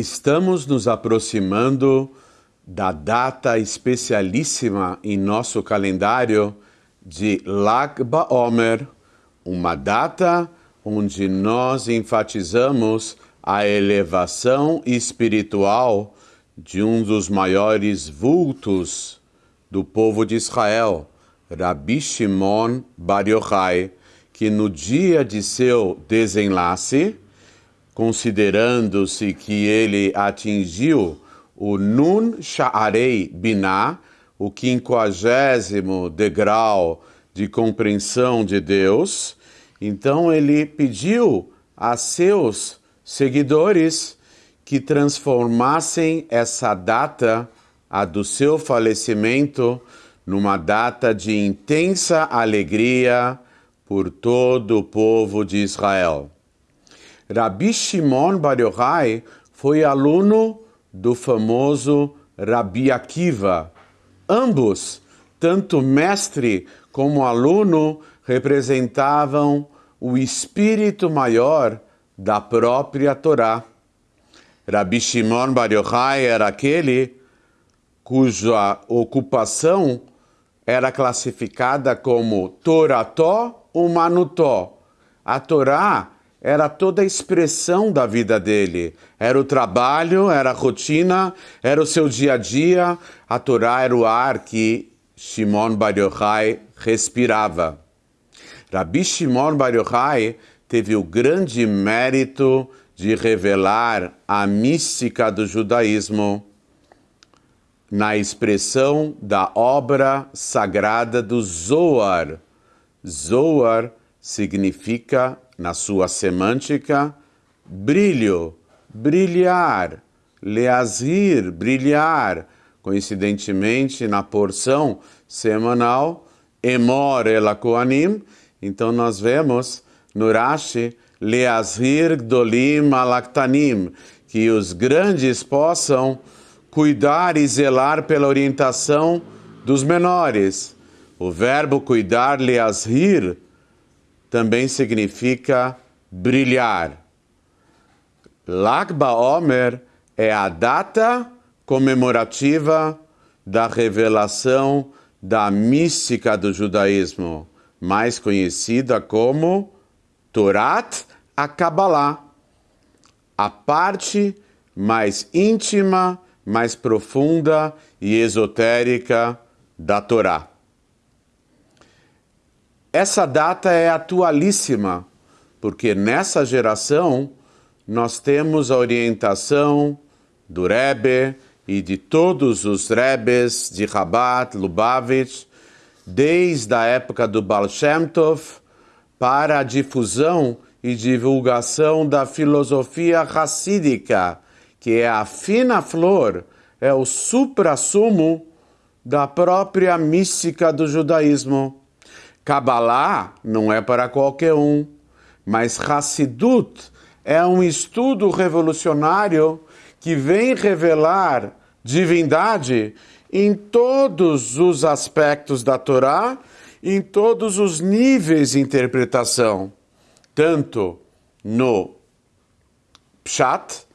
Estamos nos aproximando da data especialíssima em nosso calendário de Lag BaOmer, uma data onde nós enfatizamos a elevação espiritual de um dos maiores vultos do povo de Israel, Rabi Shimon Bar Yochai, que no dia de seu desenlace, considerando-se que ele atingiu o Nun Sha'arei Binah, o quinquagésimo degrau de compreensão de Deus, então ele pediu a seus seguidores que transformassem essa data, a do seu falecimento, numa data de intensa alegria por todo o povo de Israel. Rabi Shimon Bar Yochai foi aluno do famoso Rabi Akiva. Ambos, tanto mestre como aluno, representavam o espírito maior da própria Torá. Rabi Shimon Bar Yochai era aquele cuja ocupação era classificada como Torató Umanutó. A Torá era toda a expressão da vida dele. Era o trabalho, era a rotina, era o seu dia a dia. A Torá era o ar que Shimon Bar Yochai respirava. Rabi Shimon Bar Yochai teve o grande mérito de revelar a mística do judaísmo na expressão da obra sagrada do Zoar. Zoar significa na sua semântica, brilho, brilhar, leazir, brilhar. Coincidentemente, na porção semanal, emor elakoanim, então nós vemos no Rashi, leazir gdolim alaktanim, que os grandes possam cuidar e zelar pela orientação dos menores. O verbo cuidar, leazir, também significa brilhar. Lag BaOmer é a data comemorativa da revelação da mística do judaísmo, mais conhecida como Torat a Kabbalah, a parte mais íntima, mais profunda e esotérica da Torá. Essa data é atualíssima, porque nessa geração nós temos a orientação do Rebbe e de todos os Rebes de Rabat, Lubavitch, desde a época do Baal Shem Tov, para a difusão e divulgação da filosofia racídica, que é a fina flor, é o supra-sumo da própria mística do judaísmo. Kabbalah não é para qualquer um, mas Hassidut é um estudo revolucionário que vem revelar divindade em todos os aspectos da Torá, em todos os níveis de interpretação, tanto no Pshat,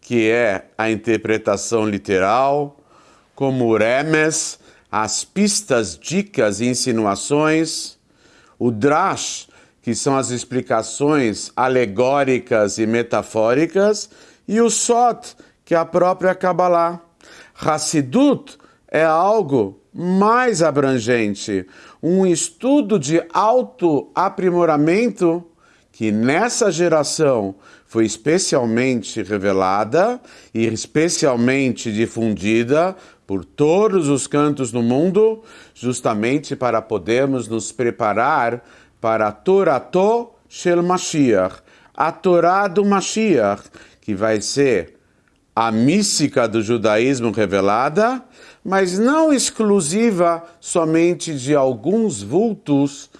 que é a interpretação literal, como Remes, as pistas, dicas e insinuações, o drash, que são as explicações alegóricas e metafóricas, e o sot, que é a própria Kabbalah. Hassidut é algo mais abrangente, um estudo de autoaprimoramento que nessa geração foi especialmente revelada e especialmente difundida por todos os cantos do mundo, justamente para podermos nos preparar para a Torato Shel Mashiach, a Torá do Mashiach, que vai ser a mística do judaísmo revelada, mas não exclusiva somente de alguns vultos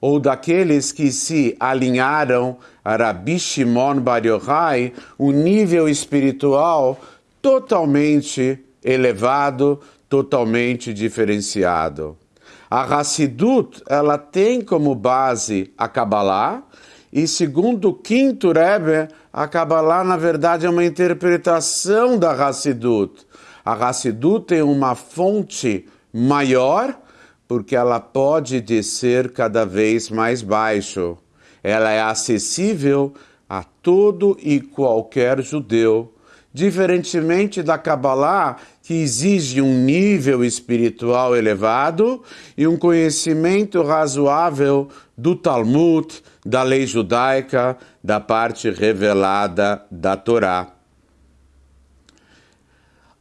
ou daqueles que se alinharam a Rabi Shimon Bar Yochai, o nível espiritual totalmente elevado, totalmente diferenciado. A Hassidut, ela tem como base a Kabbalah, e segundo o quinto Rebbe, a Kabbalah, na verdade, é uma interpretação da Hassidut. A Hassidut tem uma fonte maior, porque ela pode descer cada vez mais baixo. Ela é acessível a todo e qualquer judeu, diferentemente da Kabbalah, que exige um nível espiritual elevado e um conhecimento razoável do Talmud, da lei judaica, da parte revelada da Torá.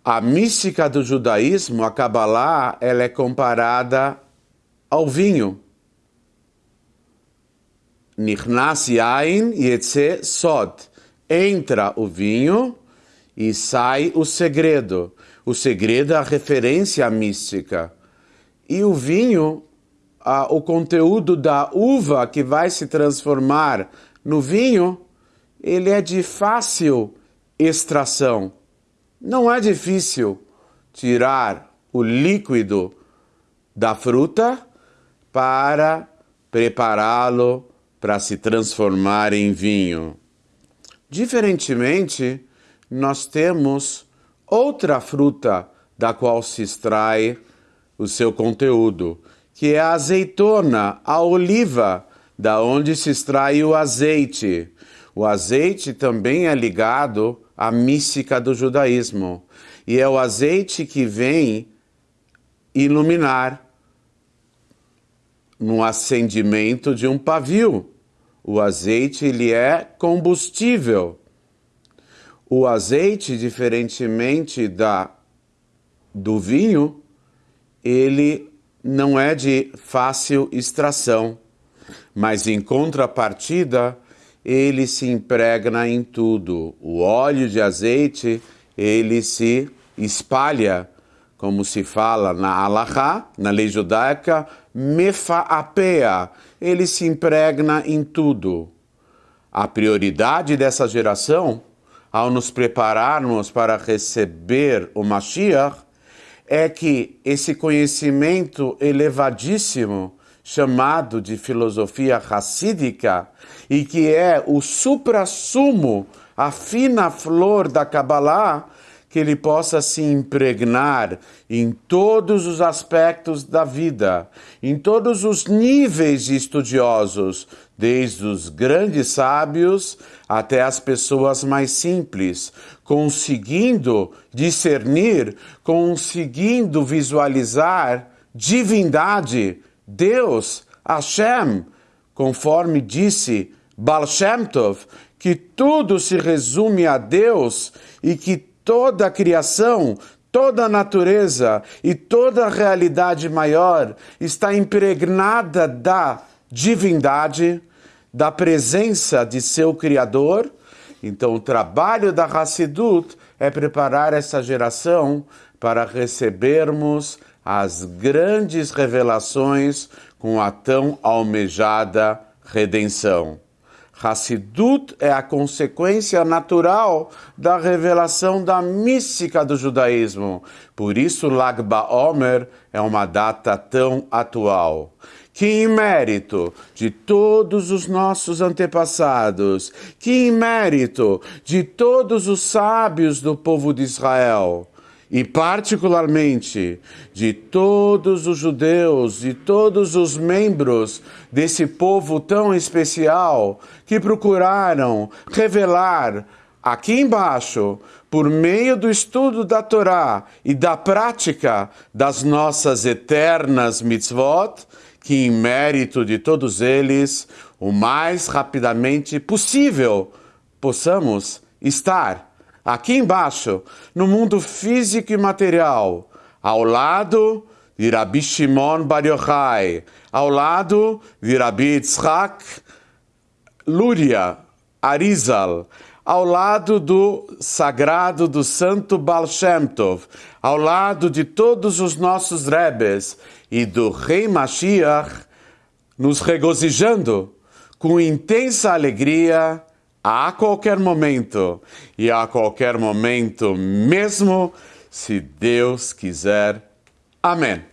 A mística do judaísmo, a Kabbalah, ela é comparada ao vinho. Nichnas yain yetze sod. Entra o vinho e sai o segredo. O segredo é a referência mística. E o vinho, o conteúdo da uva que vai se transformar no vinho, ele é de fácil extração. Não é difícil tirar o líquido da fruta para prepará-lo para se transformar em vinho. Diferentemente, nós temos outra fruta da qual se extrai o seu conteúdo, que é a azeitona, a oliva, da onde se extrai o azeite. O azeite também é ligado à mística do judaísmo, e é o azeite que vem iluminar no acendimento de um pavio. O azeite ele é combustível. O azeite, diferentemente da do vinho, ele não é de fácil extração, mas em contrapartida, ele se impregna em tudo. O óleo de azeite, ele se espalha, como se fala na Alahá, na lei judaica, mefaapea, ele se impregna em tudo. A prioridade dessa geração ao nos prepararmos para receber o Mashiach, é que esse conhecimento elevadíssimo, chamado de filosofia racídica, e que é o suprassumo, a fina flor da Kabbalah, que ele possa se impregnar em todos os aspectos da vida, em todos os níveis de estudiosos, desde os grandes sábios até as pessoas mais simples, conseguindo discernir, conseguindo visualizar divindade, Deus, Hashem, conforme disse Baal Shem Tov, que tudo se resume a Deus e que toda a criação, toda a natureza e toda a realidade maior está impregnada da divindade, da presença de seu Criador. Então, o trabalho da Hassidut é preparar essa geração para recebermos as grandes revelações com a tão almejada redenção. Hassidut é a consequência natural da revelação da mística do judaísmo. Por isso, Lag BaOmer é uma data tão atual. Que em mérito de todos os nossos antepassados, que em mérito de todos os sábios do povo de Israel, e particularmente de todos os judeus e todos os membros desse povo tão especial que procuraram revelar aqui embaixo, por meio do estudo da Torá e da prática das nossas eternas mitzvot, que em mérito de todos eles, o mais rapidamente possível, possamos estar aqui embaixo, no mundo físico e material, ao lado de Rabi Shimon Bar Yochai, ao lado de Rabi Yitzhak Luria Arizal, ao lado do sagrado do santo Baal Shem Tov, ao lado de todos os nossos rebes e do rei Mashiach, nos regozijando com intensa alegria a qualquer momento e a qualquer momento mesmo, se Deus quiser. Amém.